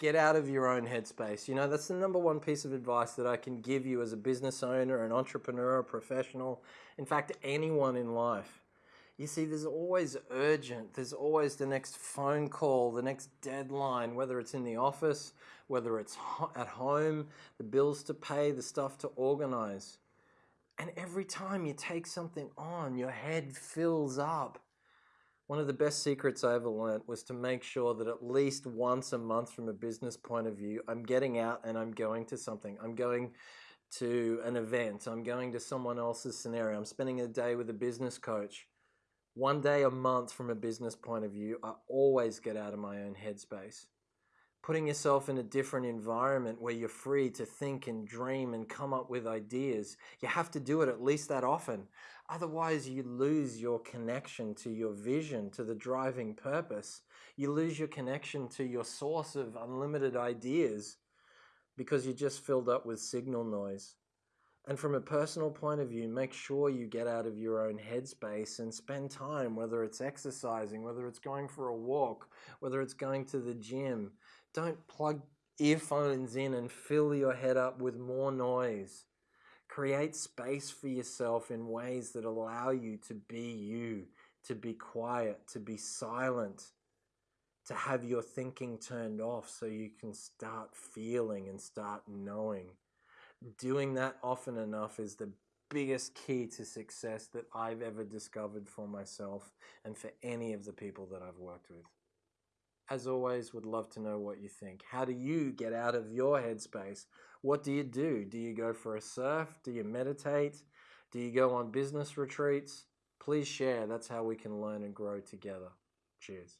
get out of your own headspace. You know, that's the number one piece of advice that I can give you as a business owner, an entrepreneur, a professional, in fact, anyone in life. You see, there's always urgent, there's always the next phone call, the next deadline, whether it's in the office, whether it's at home, the bills to pay, the stuff to organize. And every time you take something on, your head fills up one of the best secrets I ever learned was to make sure that at least once a month, from a business point of view, I'm getting out and I'm going to something. I'm going to an event. I'm going to someone else's scenario. I'm spending a day with a business coach. One day a month, from a business point of view, I always get out of my own headspace putting yourself in a different environment where you're free to think and dream and come up with ideas. You have to do it at least that often. Otherwise, you lose your connection to your vision, to the driving purpose. You lose your connection to your source of unlimited ideas because you're just filled up with signal noise. And from a personal point of view, make sure you get out of your own headspace and spend time, whether it's exercising, whether it's going for a walk, whether it's going to the gym, don't plug earphones in and fill your head up with more noise. Create space for yourself in ways that allow you to be you, to be quiet, to be silent, to have your thinking turned off so you can start feeling and start knowing. Doing that often enough is the biggest key to success that I've ever discovered for myself and for any of the people that I've worked with as always, would love to know what you think. How do you get out of your headspace? What do you do? Do you go for a surf? Do you meditate? Do you go on business retreats? Please share. That's how we can learn and grow together. Cheers.